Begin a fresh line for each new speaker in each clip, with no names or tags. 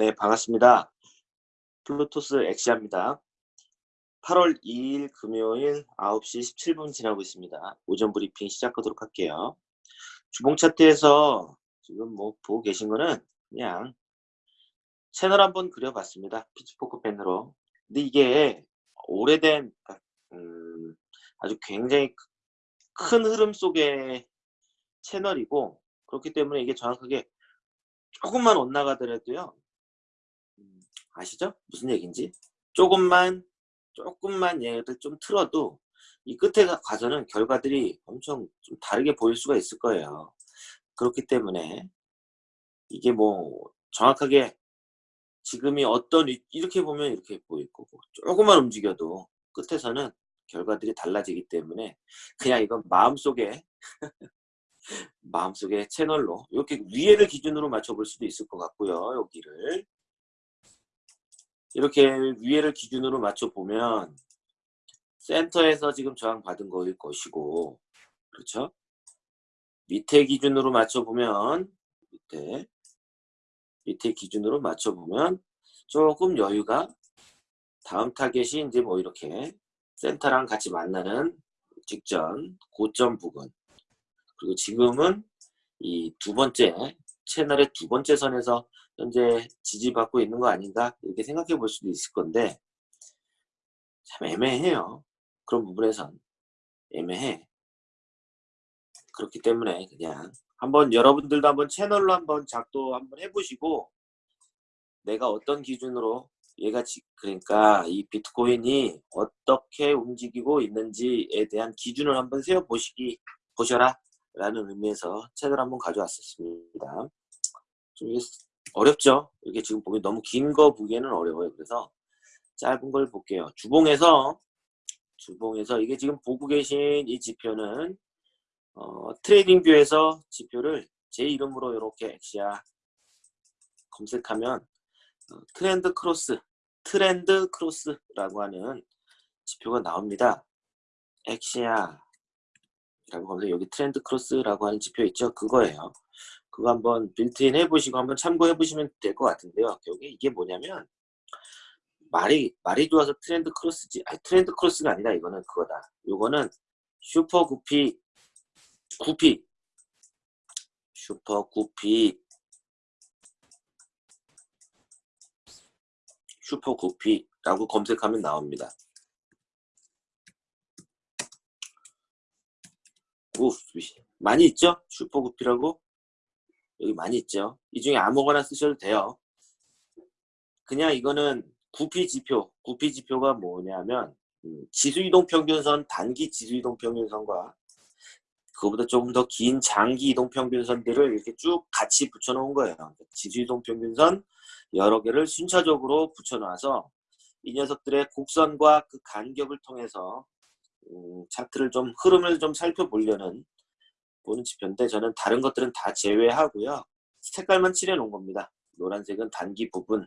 네, 반갑습니다. 플루토스 엑시아입니다. 8월 2일 금요일 9시 17분 지나고 있습니다. 오전 브리핑 시작하도록 할게요. 주봉 차트에서 지금 뭐 보고 계신 거는 그냥 채널 한번 그려봤습니다. pitchfork 펜으로. 근데 이게 오래된 음, 아주 굉장히 큰 흐름 속의 채널이고 그렇기 때문에 이게 정확하게 조금만 엇나가더라도요 음, 아시죠? 무슨 얘기인지 조금만 조금만 얘를 좀 틀어도 이 끝에 가서는 결과들이 엄청 좀 다르게 보일 수가 있을 거예요 그렇기 때문에 이게 뭐 정확하게 지금이 어떤 이렇게 보면 이렇게 보일 거고 조금만 움직여도 끝에서는 결과들이 달라지기 때문에 그냥 이건 마음속에 마음속에 채널로 이렇게 위에를 기준으로 맞춰볼 수도 있을 것 같고요. 여기를 이렇게 위에를 기준으로 맞춰보면 센터에서 지금 저항받은 거일 것이고 그렇죠? 밑에 기준으로 맞춰보면 밑에 밑에 기준으로 맞춰보면 조금 여유가 다음 타겟이 이제 뭐 이렇게 센터랑 같이 만나는 직전 고점 부분 그리고 지금은 이 두 번째 채널의 두 번째 선에서 현재 지지받고 있는 거 아닌가 이렇게 생각해 볼 수도 있을 건데 참 애매해요. 그런 부분에선. 애매해. 그렇기 때문에 그냥 한번 여러분들도 한번 채널로 한번 작도 한번 해보시고 내가 어떤 기준으로 얘가 그러니까 이 비트코인이 어떻게 움직이고 있는지에 대한 기준을 한번 세워 보시기 보셔라 라는 의미에서 책을 한번 가져왔었습니다. 좀 어렵죠? 이게 지금 보기 너무 긴 거 보기에는 어려워요. 그래서 짧은 걸 볼게요. 주봉에서 주봉에서 이게 지금 보고 계신 이 지표는 어, TradingView에서 지표를 제 이름으로 이렇게 엑시아 검색하면 어, trend cross trend cross라고 하는 지표가 나옵니다. 엑시아 라고 하면서 여기 trend cross라고 하는 지표 있죠? 그거예요. 그거 한번 빌트인 해보시고 한번 참고해 보시면 될 것 같은데요. 여기 이게 뭐냐면 말이 말이 좋아서 trend cross지 아니 trend cross가 아니라 이거는 그거다. 요거는 super guppy guppy super guppy super guppy라고 검색하면 나옵니다. 오, 많이 있죠? super guppy라고 여기 많이 있죠? 이 중에 아무거나 쓰셔도 돼요. 그냥 이거는 guppy 지표, guppy 지표가 뭐냐면 음, 지수이동 평균선, 단기 지수이동 평균선과 그거보다 조금 더 긴 장기 이동 평균선들을 이렇게 쭉 같이 붙여놓은 거예요. 지수이동 평균선 여러 개를 순차적으로 붙여놔서 이 녀석들의 곡선과 그 간격을 통해서 음, 차트를 좀 흐름을 좀 살펴보려는 보는 지표인데 저는 다른 것들은 다 제외하고요. 색깔만 칠해 놓은 겁니다. 노란색은 단기 부분,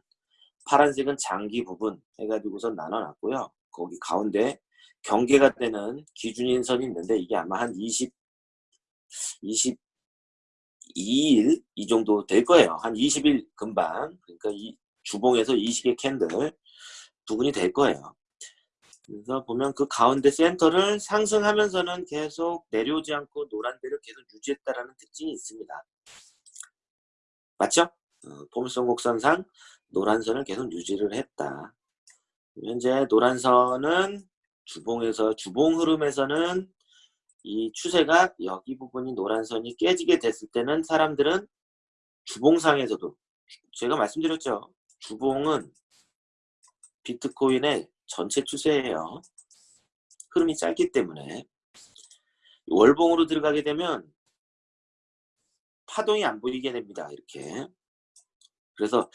파란색은 장기 부분 해가지고서 나눠놨고요. 거기 가운데 경계가 되는 기준인 선이 있는데 이게 아마 한 20, 22일 이 정도 될 거예요. 한 20일 근방 그러니까 이 주봉에서 20개 candle 부분이 될 거예요. 그래서 보면 그 가운데 센터를 상승하면서는 계속 내려오지 않고 노란대를 계속 유지했다라는 특징이 있습니다. 맞죠? 어, 포물선 곡선상 노란선을 계속 유지를 했다. 현재 노란선은 주봉에서 주봉 흐름에서는 이 추세가 여기 부분이 노란선이 깨지게 됐을 때는 사람들은 주봉상에서도 제가 말씀드렸죠. 주봉은 비트코인의 전체 추세예요. 흐름이 짧기 때문에 월봉으로 들어가게 되면 파동이 안 보이게 됩니다. 이렇게 그래서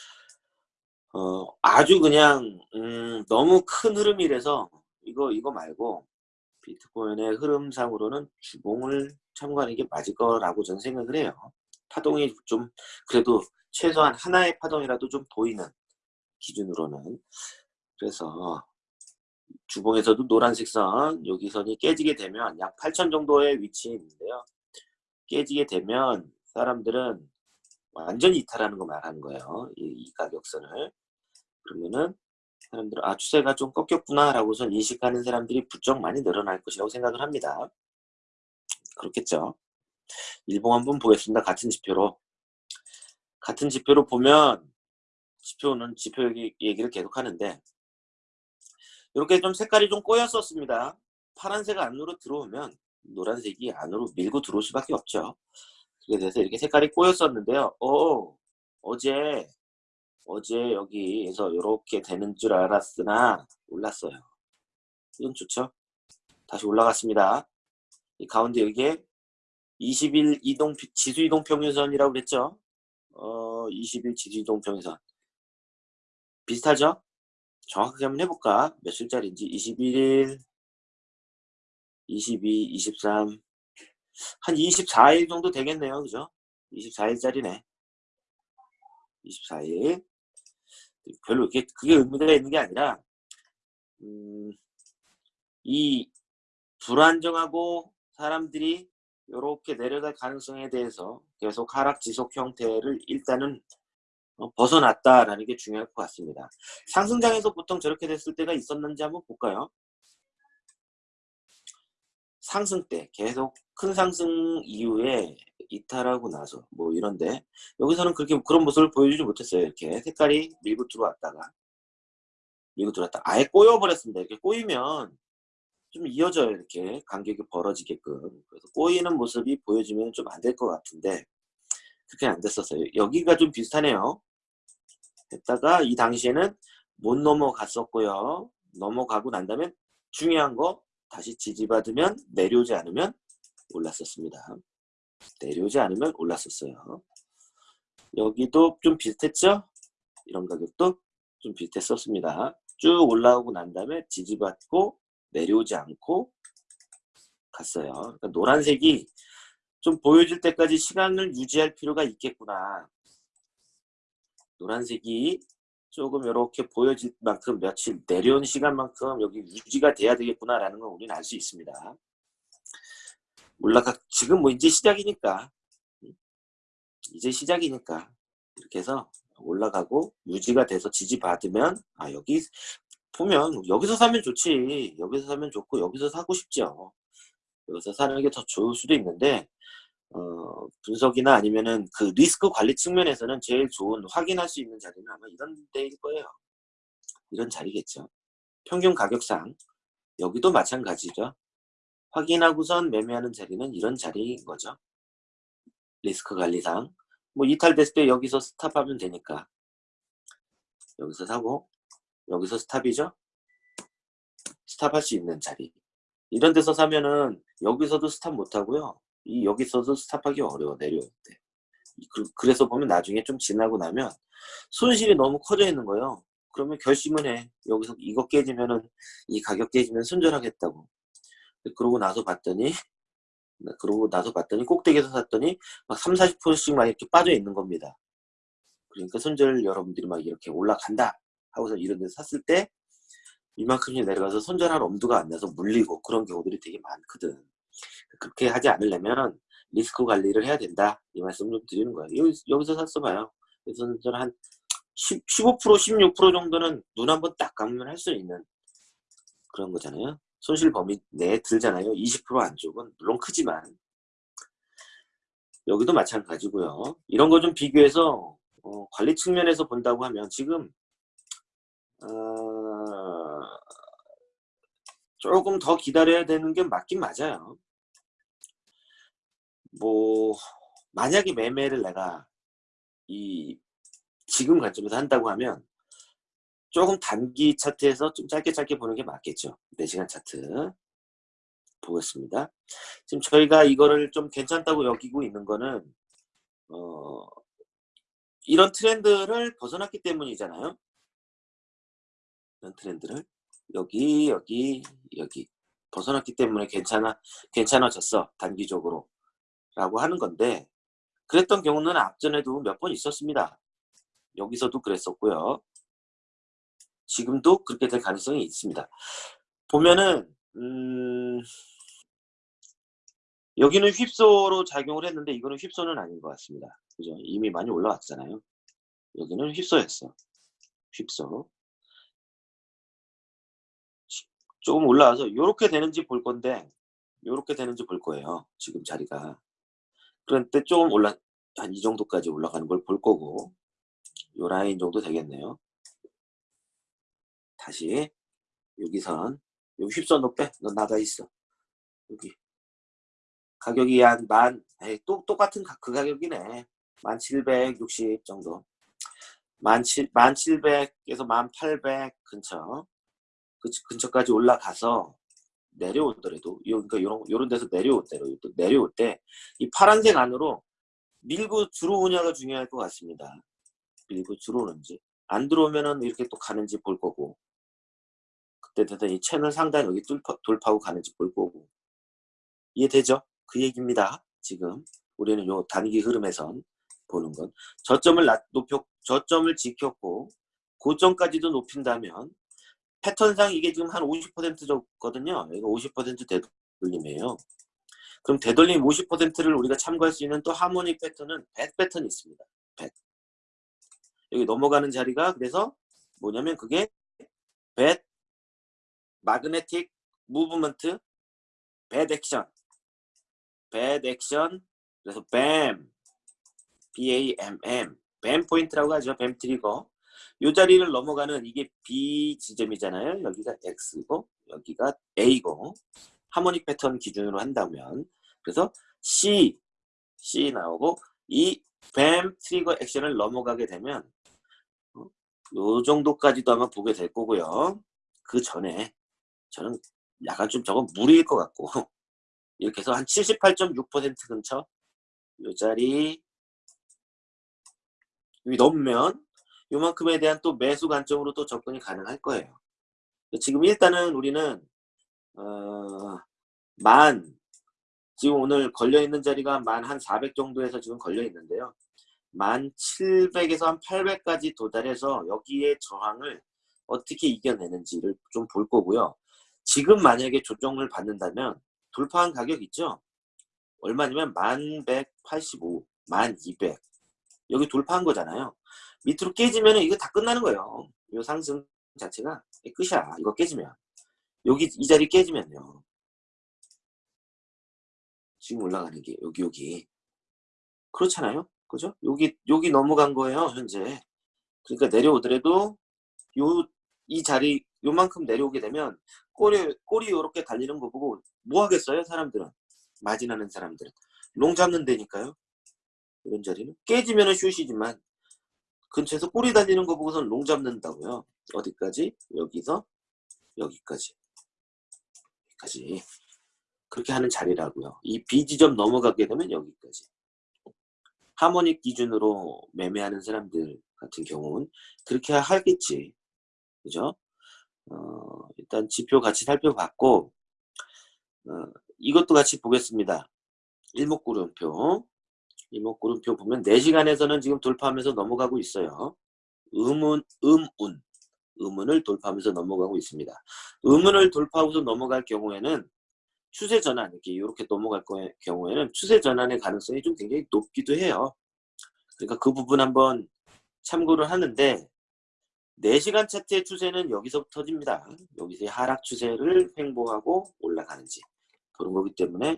어, 아주 그냥 음, 너무 큰 흐름이라서 이거 이거 말고 비트코인의 흐름상으로는 주봉을 참고하는 게 맞을 거라고 저는 생각을 해요. 파동이 좀 그래도 최소한 하나의 파동이라도 좀 보이는 기준으로는 그래서 주봉에서도 노란색 선 여기 선이 깨지게 되면 약 8천 정도의 위치에 있는데요. 깨지게 되면 사람들은 완전히 이탈하는 거 말하는 거예요. 이, 이 가격선을. 그러면은 사람들은 아 추세가 좀 꺾였구나 라고선 인식하는 사람들이 부쩍 많이 늘어날 것이라고 생각을 합니다. 그렇겠죠. 일봉 한번 보겠습니다. 같은 지표로. 같은 지표로 보면 지표는 지표 얘기를 계속 하는데 이렇게 좀 색깔이 좀 꼬였었습니다. 파란색 안으로 들어오면 노란색이 안으로 밀고 들어올 수밖에 없죠. 그래 서 이렇게 색깔이 꼬였었는데요. 오, 어제 어제 여기에서 이렇게 되는 줄 알았으나 올랐어요. 이건 좋죠. 다시 올라갔습니다. 이 가운데 여기에 20일 이동 지수 이동 평균선이라고 그랬죠. 어, 20일 지수 이동 평균선 비슷하죠? 정확하게 한번 해볼까? 며칠짜리인지 21일 22, 23, 한 24일 정도 되겠네요. 그죠? 24일짜리네. 24일. 별로 이렇게 그게 의미가 있는 게 아니라 음, 이 불안정하고 사람들이 이렇게 내려갈 가능성에 대해서 계속 하락 지속 형태를 일단은 어, 벗어났다라는 게 중요할 것 같습니다. 상승장에서 보통 저렇게 됐을 때가 있었는지 한번 볼까요? 상승 때 계속 큰 상승 이후에 이탈하고 나서 뭐 이런데 여기서는 그렇게 그런 모습을 보여주지 못했어요. 이렇게 색깔이 밀고 들어왔다가 밀고 들어왔다 아예 꼬여버렸습니다. 이렇게 꼬이면 좀 이어져요. 이렇게 간격이 벌어지게끔 그래서 꼬이는 모습이 보여지면 좀 안 될 것 같은데 그렇게 안 됐었어요. 여기가 좀 비슷하네요. 했다가 이 당시에는 못 넘어갔었고요. 넘어가고 난 다음에 중요한 거 다시 지지받으면 내려오지 않으면 올랐었습니다. 내려오지 않으면 올랐었어요. 여기도 좀 비슷했죠? 이런 가격도 좀 비슷했었습니다. 쭉 올라오고 난 다음에 지지받고 내려오지 않고 갔어요. 그러니까 노란색이 좀 보여줄 때까지 시간을 유지할 필요가 있겠구나. 노란색이 조금 이렇게 보여질 만큼 며칠 내려온 시간만큼 여기 유지가 돼야 되겠구나라는 걸 우리는 알 수 있습니다. 올라가 지금 뭐 이제 시작이니까 이제 시작이니까 이렇게 해서 올라가고 유지가 돼서 지지받으면 아 여기 보면 여기서 사면 좋지 여기서 사면 좋고 여기서 사고 싶죠 여기서 사는 게 더 좋을 수도 있는데 어, 분석이나 아니면은 그 리스크 관리 측면에서는 제일 좋은 확인할 수 있는 자리는 아마 이런 데일 거예요. 이런 자리겠죠. 평균 가격상 여기도 마찬가지죠. 확인하고선 매매하는 자리는 이런 자리인 거죠. 리스크 관리상 뭐 이탈됐을 때 여기서 스탑하면 되니까 여기서 사고 여기서 스탑이죠. 스탑할 수 있는 자리 이런 데서 사면은 여기서도 스탑 못하고요. 이 여기서도 스탑하기 어려워 내려올 때. 그, 래서 보면 나중에 좀 지나고 나면 손실이 너무 커져 있는 거예요. 그러면 결심을 해. 여기서 이거 깨지면은 이 가격 깨지면 손절하겠다고. 그러고 나서 봤더니 그러고 나서 봤더니 꼭대기에서 샀더니 막 3, 40%씩 막 이렇게 빠져 있는 겁니다. 그러니까 손절 여러분들이 막 이렇게 올라간다 하고서 이런 데서 샀을 때 이만큼이 내려가서 손절할 엄두가 안 나서 물리고 그런 경우들이 되게 많거든. 그렇게 하지 않으려면 리스크 관리를 해야 된다. 이 말씀 좀 드리는 거예요. 여기, 여기 서 샀어 봐요. 그래서 저는 한 10, 15% 16% 정도는 눈 한번 딱 감으면 할 수 있는 그런 거잖아요. 손실 범위 내에 들잖아요. 20% 안쪽은 물론 크지만. 여기도 마찬가지고요. 이런 거 좀 비교해서 어, 관리 측면에서 본다고 하면 지금 어, 조금 더 기다려야 되는 게 맞긴 맞아요 뭐 만약에 매매를 내가 이 지금 관점에서 한다고 하면 조금 단기 차트에서 좀 짧게 짧게 보는 게 맞겠죠. 4시간 차트 보겠습니다. 지금 저희가 이거를 좀 괜찮다고 여기고 있는 거는 어 이런 트렌드를 벗어났기 때문이잖아요. 이런 트렌드를 여기 여기 여기 벗어났기 때문에 괜찮아 괜찮아졌어 단기적으로 라고 하는 건데 그랬던 경우는 앞전에도 몇 번 있었습니다. 여기서도 그랬었고요. 지금도 그렇게 될 가능성이 있습니다. 보면은 음, 여기는 휩소로 작용을 했는데 이거는 휩소는 아닌 것 같습니다. 그죠? 이미 많이 올라왔잖아요. 여기는 휩써였어. 휩써. 조금 올라와서 이렇게 되는지 볼 건데 이렇게 되는지 볼 거예요. 지금 자리가. 그런데 조금 올라 한 이 정도까지 올라가는 걸 볼 거고 요 라인 정도 되겠네요. 다시 여기 선 여기 휩써 너 빼. 너 나가 있어. 여기 가격이 한만 또 똑같은 가, 그 가격이네. 만760 정도. 만, 7, 만 700에서 만800 근처. 그 근처까지 올라가서 내려오더라도 그러니까 요런 요런 데서 내려올 때로 내려올 때 이 파란색 안으로 밀고 들어오냐가 중요할 것 같습니다. 밀고 들어오는지 안 들어오면은 이렇게 또 가는지 볼 거고 그때 이 채널 상단 여기 뚫파, 돌파하고 가는지 볼 거고 이해되죠? 그 얘기입니다. 지금 우리는 요 단기 흐름에선 보는 건 저점을 높여 저점을 지켰고 고점까지도 높인다면 패턴상 이게 지금 한 50%였거든요. 이거 50% 되돌림이에요. 그럼 되돌림 50%를 우리가 참고할 수 있는 또 harmonic 패턴은 백 패턴이 있습니다. 백. 여기 넘어가는 자리가 그래서 뭐냐면 그게 bat magnetic movement bat action bat action 그래서 BAMM BAMM BAMM 포인트라고 하죠. BAMM trigger 이 자리를 넘어가는 이게 B 지점이잖아요. 여기가 X고 여기가 A고 하모닉 패턴 기준으로 한다면 그래서 C C 나오고 이 뱀 트리거 액션을 넘어가게 되면 어, 요 정도까지도 아마 보게 될 거고요. 그 전에 저는 약간 좀 저건 무리일 것 같고 이렇게 해서 한 78.6% 근처 요 자리 여기 넘으면 요만큼에 대한 또 매수 관점으로 또 접근이 가능할 거예요. 지금 일단은 우리는 어, 만 지금 오늘 걸려 있는 자리가 만 한 400 정도에서 지금 걸려 있는데요. 만 700에서 한 800까지 도달해서 여기에 저항을 어떻게 이겨내는지를 좀 볼 거고요. 지금 만약에 조정을 받는다면 돌파한 가격 있죠? 얼마냐면 1185, 1200 여기 돌파한 거잖아요. 밑으로 깨지면 이거 다 끝나는 거예요. 이 상승 자체가 끝이야. 이거 깨지면. 여기 이 자리 깨지면요. 지금 올라가는 게 여기 여기 그렇잖아요. 그죠? 여기 여기 넘어간 거예요. 현재. 그러니까 내려오더라도 요 이 자리 요만큼 내려오게 되면 꼬리 꼬리 요렇게 달리는 거 보고 뭐 하겠어요? 사람들은 마진하는 사람들은 long 잡는 데니까요. 이런 자리는 깨지면은 short이지만 근처에서 꼬리 달리는 거 보고선 long 잡는다고요. 어디까지? 여기서 여기까지. 여기까지. 그렇게 하는 자리라고요. 이 B지점 넘어가게 되면 여기까지. harmonic 기준으로 매매하는 사람들 같은 경우는 그렇게 하겠지. 그죠? 어, 일단 지표 같이 살펴봤고 어, 이것도 같이 보겠습니다. 일목구름표 이목구름표 보면 4시간에서는 지금 돌파하면서 넘어가고 있어요. 음운, 음운, 음운을 돌파하면서 넘어가고 있습니다. 음운을 돌파하고서 넘어갈 경우에는 추세 전환, 이렇게 이렇게 넘어갈 경우에는 추세 전환의 가능성이 좀 굉장히 높기도 해요. 그러니까 그 부분 한번 참고를 하는데 4시간 차트의 추세는 여기서부터 터집니다. 여기서 하락 추세를 횡보하고 올라가는지 그런 거기 때문에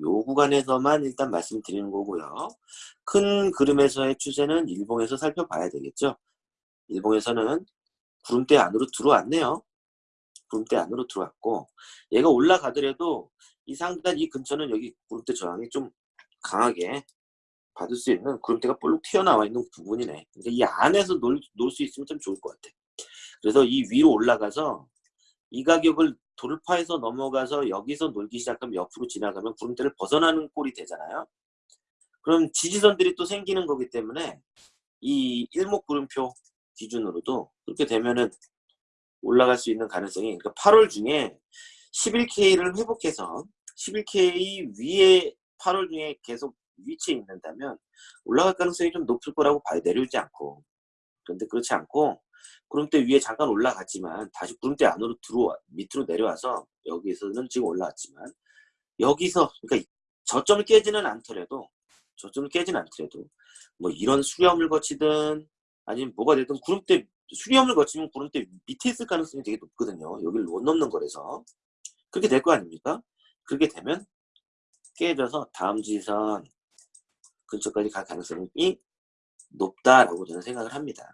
요 구간에서만 일단 말씀드리는 거고요. 큰 그림에서의 추세는 일봉에서 살펴봐야 되겠죠. 일봉에서는 구름대 안으로 들어왔네요. 구름대 안으로 들어왔고 얘가 올라가더라도 이 상단 이 근처는 여기 구름대 저항이 좀 강하게 받을 수 있는 구름대가 볼록 튀어나와 있는 부분이네. 그러니까 이 안에서 놀 수 있으면 참 좋을 것 같아. 그래서 이 위로 올라가서 이 가격을 돌파해서 넘어가서 여기서 놀기 시작하면 옆으로 지나가면 구름대를 벗어나는 꼴이 되잖아요. 그럼 지지선들이 또 생기는 거기 때문에 이 일목구름표 기준으로도 그렇게 되면은 올라갈 수 있는 가능성이 그러니까 8월 중에 11K를 회복해서 11K 위에 8월 중에 계속 위치에 있는다면 올라갈 가능성이 좀 높을 거라고 봐야 내려오지 않고 그런데 그렇지 않고 구름대 위에 잠깐 올라갔지만 다시 구름대 안으로 들어와 밑으로 내려와서 여기서는 지금 올라왔지만 여기서 그러니까 저점을 깨지는 않더라도 저점을 깨진 않더라도 뭐 이런 수렴을 거치든 아니면 뭐가 되든 구름대 수렴을 거치면 구름대 밑에 있을 가능성이 되게 높거든요. 여기를 못 넘는 거라서 그렇게 될 거 아닙니까? 그렇게 되면 깨져서 다음 지선 근처까지 갈 가능성이 높다라고 저는 생각을 합니다.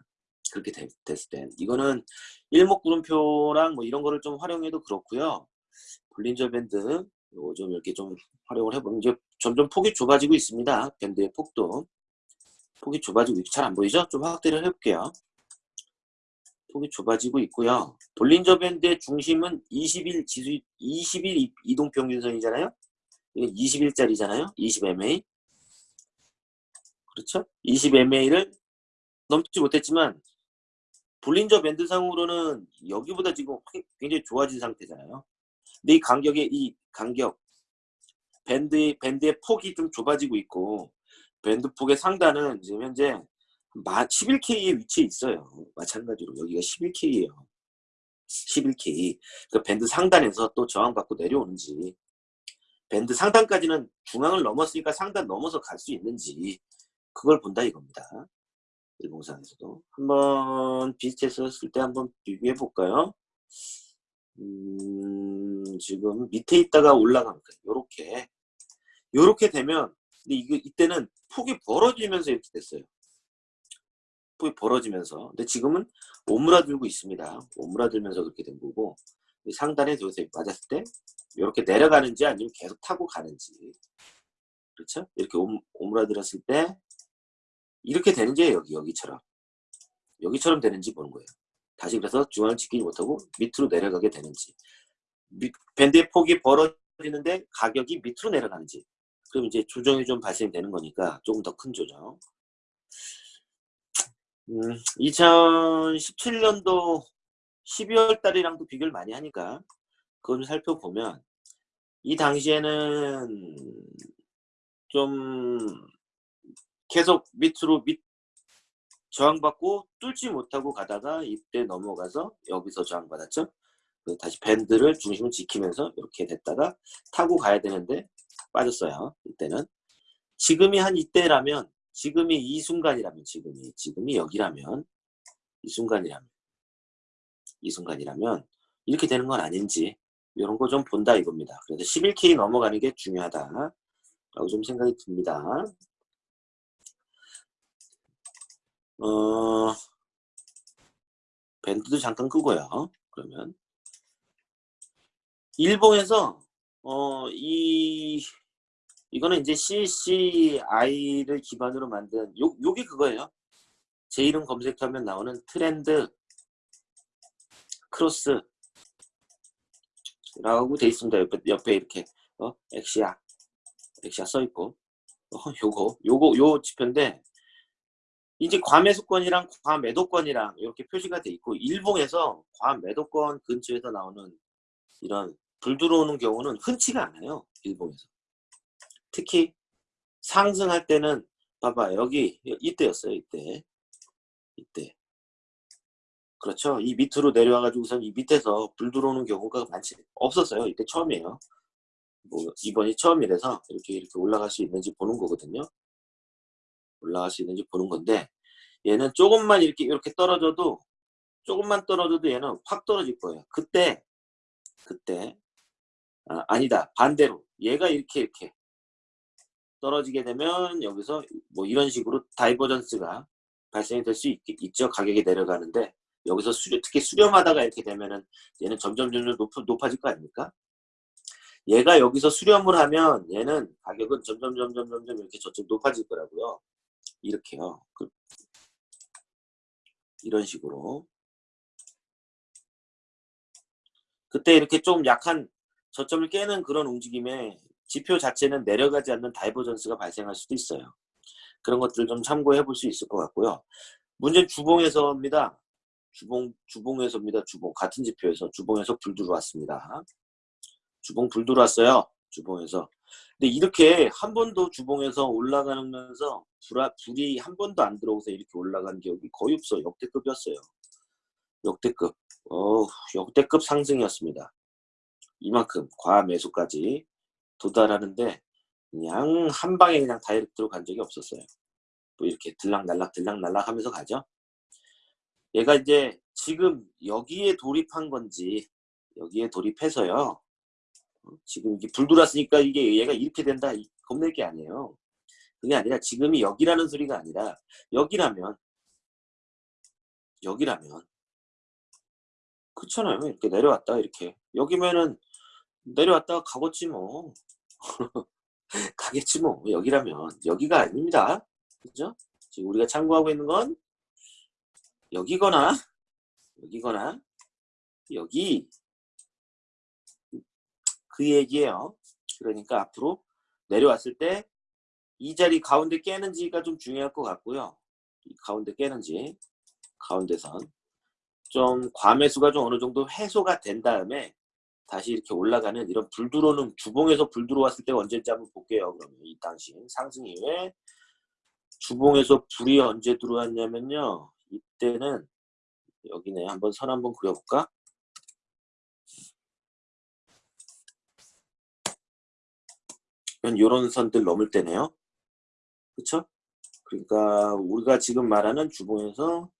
그렇게 되, 됐을 땐 이거는 일목 구름표랑 뭐 이런 거를 좀 활용해도 그렇고요. 볼린저 밴드 요거 좀 이렇게 좀 활용을 해보면 이제 점점 폭이 좁아지고 있습니다. 밴드의 폭도 폭이 좁아지고 잘 안 보이죠? 좀 확대를 해볼게요. 폭이 좁아지고 있고요. 볼린저 밴드의 중심은 20일 지수 20일 이동 평균선이잖아요. 이건 20일짜리잖아요. 20MA. 그렇죠? 20MA를 넘지 못했지만 볼린저 밴드상으로는 여기보다 지금 굉장히 좋아진 상태잖아요. 근데 이 간격의 이 간격 밴드 밴드의 폭이 좀 좁아지고 있고 밴드 폭의 상단은 지금 현재 11K에 위치해 있어요. 마찬가지로 여기가 11K예요. 11K. 그 밴드 상단에서 또 저항받고 내려오는지 밴드 상단까지는 중앙을 넘었으니까 상단 넘어서 갈 수 있는지 그걸 본다 이겁니다. 일봉상에서도 한번 비슷했었을 때 한번 비교해 볼까요? 음, 지금 밑에 있다가 올라간 거예요. 요렇게 요렇게 되면 근데 이거 이때는 폭이 벌어지면서 이렇게 됐어요. 폭이 벌어지면서 근데 지금은 오므라들고 있습니다. 오므라들면서 그렇게 된 거고 상단에 여기서 맞았을 때 이렇게 내려가는지 아니면 계속 타고 가는지 그렇죠? 이렇게 오므라들었을 때 이렇게 되는지 여기 여기처럼. 여기처럼 되는지 보는 거예요. 다시 그래서 중앙을 지키지 못하고 밑으로 내려가게 되는지. 미, 밴드의 폭이 벌어지는데 가격이 밑으로 내려가는지. 그럼 이제 조정이 좀 발생되는 거니까 조금 더 큰 조정. 음, 2017년도 12월 달이랑도 비교를 많이 하니까 그걸 살펴보면 이 당시에는 좀 계속 밑으로 밑 저항받고 뚫지 못하고 가다가 이때 넘어가서 여기서 저항받았죠. 다시 밴드를 중심을 지키면서 이렇게 됐다가 타고 가야 되는데 빠졌어요. 이때는 지금이 한 이때라면 지금이 이 순간이라면 지금이 지금이 여기라면 이 순간이라면 이 순간이라면 이렇게 되는 건 아닌지 이런 거 좀 본다 이겁니다. 그래서 11K 넘어가는 게 중요하다 라고 좀 생각이 듭니다. 어, 밴드도 잠깐 끄고요. 그러면 일본에서 어, 이 이거는 이제 CCI를 기반으로 만든 요 요게 그거예요. 제 이름 검색하면 나오는 트렌드 크로스 라고 돼 있습니다. 옆에, 옆에 이렇게 어? 엑시아 엑시아 써 있고 어, 요거 요거 요 지표인데 이제 과매수권이랑 과매도권이랑 이렇게 표시가 돼 있고 일봉에서 과매도권 근처에서 나오는 이런 불 들어오는 경우는 흔치가 않아요. 일봉에서. 특히 상승할 때는 봐봐 여기 이때였어요. 이때. 이때. 그렇죠. 이 밑으로 내려와 가지고선 이 밑에서 불 들어오는 경우가 많지 없었어요. 이때 처음이에요. 뭐 이번이 처음이라서 이렇게 이렇게 올라갈 수 있는지 보는 거거든요. 올라갈 수 있는지 보는 건데 얘는 조금만 이렇게 이렇게 떨어져도 조금만 떨어져도 얘는 확 떨어질 거예요. 그때 그때 아, 아니다 반대로 얘가 이렇게 이렇게 떨어지게 되면 여기서 뭐 이런 식으로 divergence가 발생이 될 수 있죠. 가격이 내려가는데 여기서 수렴, 특히 수렴하다가 이렇게 되면은 얘는 점점 점점 높, 높아질 거 아닙니까? 얘가 여기서 수렴을 하면 얘는 가격은 점점 점점 점점 이렇게 저쪽 높아질 거라고요. 이렇게요. 그, 이런 식으로. 그때 이렇게 좀 약한 저점을 깨는 그런 움직임에 지표 자체는 내려가지 않는 divergence가 발생할 수도 있어요. 그런 것들 좀 참고해 볼 수 있을 것 같고요. 문제는 주봉에서입니다. 주봉, 주봉에서입니다. 주봉. 같은 지표에서 주봉에서 불 들어왔습니다. 주봉 불 들어왔어요. 주봉에서. 근데 이렇게 한 번도 주봉에서 올라가면서 불아, 불이 한 번도 안 들어오서 이렇게 올라간 기억이 거의 없어. 역대급이었어요. 역대급. 어, 역대급 상승이었습니다. 이만큼 과매수까지 도달하는데 그냥 한 방에 그냥 다이렉트로 간 적이 없었어요. 뭐 이렇게 들락날락 들락날락 하면서 가죠. 얘가 이제 지금 여기에 돌입한 건지 여기에 돌입해서요. 어, 지금 이게 불 들어왔으니까 이게 얘가 이렇게 된다 이- 겁낼 게 아니에요. 그게 아니라 지금이 여기라는 소리가 아니라 여기라면 여기라면 그렇잖아요. 이렇게 내려왔다 이렇게 여기면은 내려왔다가 가겠지 뭐 가겠지 뭐 여기라면 여기가 아닙니다. 그죠? 지금 우리가 참고하고 있는 건 여기거나 여기거나 여기 그 얘기예요. 그러니까 앞으로 내려왔을 때 이 자리 가운데 깨는지가 좀 중요할 것 같고요. 이 가운데 깨는지 가운데선 좀 과매수가 좀 어느 정도 해소가 된 다음에 다시 이렇게 올라가는 이런 불 들어오는 주봉에서 불 들어왔을 때가 언제인지 한번 볼게요. 그러면 이 당시 상승 이후에 주봉에서 불이 언제 들어왔냐면요. 이때는 여기네. 한번 선 한번 그려볼까? 이런 선들 넘을 때네요. 그쵸? 그러니까 우리가 지금 말하는 주봉에서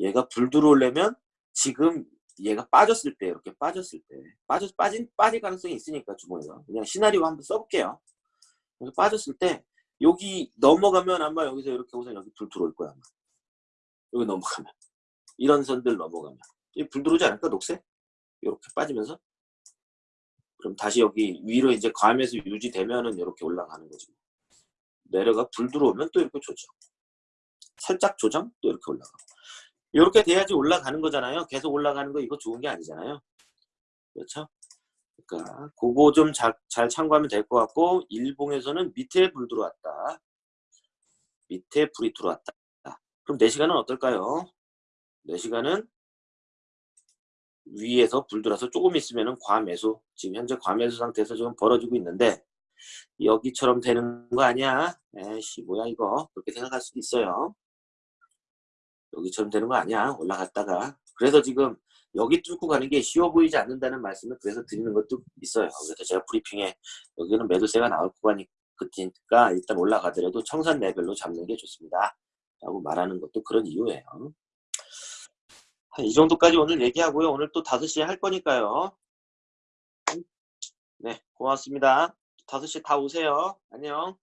얘가 불 들어오려면 지금 얘가 빠졌을 때 이렇게 빠졌을 때 빠져 빠진 빠질 가능성이 있으니까 주봉에서 그냥 시나리오 한번 써볼게요. 빠졌을 때 여기 넘어가면 아마 여기서 이렇게 우선 여기 불 들어올 거야 아마. 여기 넘어가면 이런 선들 넘어가면 이불 들어오지 않을까 녹색 이렇게 빠지면서 그럼 다시 여기 위로 이제 감에서 유지되면은 이렇게 올라가는 거지. 내려가 불 들어오면 또 이렇게 조정. 살짝 조정 또 이렇게 올라가. 이렇게 돼야지 올라가는 거잖아요. 계속 올라가는 거 이거 좋은 게 아니잖아요. 그렇죠? 그러니까 그거 좀 잘 참고하면 될 것 같고 일봉에서는 밑에 불 들어왔다. 밑에 불이 들어왔다. 그럼 4시간은 어떨까요? 4시간은 위에서 불 들어서 조금 있으면은 과매수 지금 현재 과매수 상태에서 지금 벌어지고 있는데 여기처럼 되는 거 아니야? 에이씨 뭐야 이거 그렇게 생각할 수도 있어요. 여기처럼 되는 거 아니야 올라갔다가 그래서 지금 여기 뚫고 가는 게 쉬워 보이지 않는다는 말씀을 그래서 드리는 것도 있어요. 그래서 제가 브리핑에 여기는 매도세가 나올 거니까 일단 올라가더라도 청산 레벨로 잡는 게 좋습니다. 라고 말하는 것도 그런 이유예요. 이 정도까지 오늘 얘기하고요. 오늘 또 5시에 할 거니까요. 네, 고맙습니다. 5시에 다 오세요. 안녕.